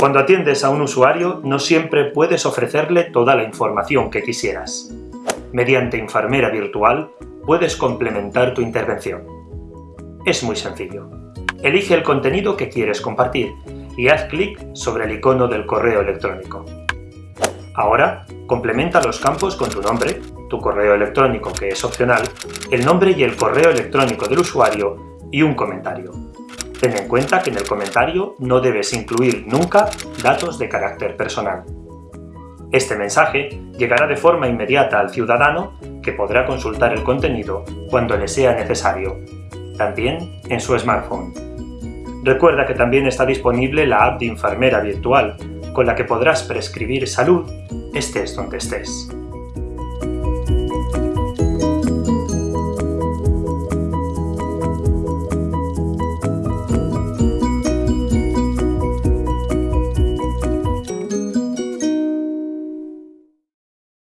Cuando atiendes a un usuario, no siempre puedes ofrecerle toda la información que quisieras. Mediante Enfermera Virtual, puedes complementar tu intervención. Es muy sencillo. Elige el contenido que quieres compartir y haz clic sobre el icono del correo electrónico. Ahora, complementa los campos con tu nombre, tu correo electrónico que es opcional, el nombre y el correo electrónico del usuario y un comentario. Ten en cuenta que en el comentario no debes incluir nunca datos de carácter personal. Este mensaje llegará de forma inmediata al ciudadano que podrá consultar el contenido cuando le sea necesario, también en su smartphone. Recuerda que también está disponible la app de enfermera virtual, con la que podrás prescribir salud estés donde estés.